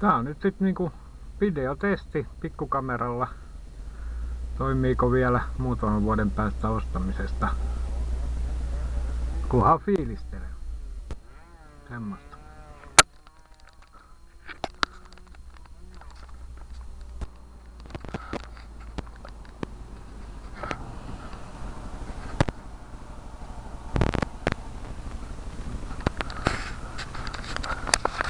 tää on nyt sitten niinku videotesti pikkukameralla. Toimiiko vielä muutaman vuoden päästä ostamisesta? Kunhan fiilistelen. Semmosta.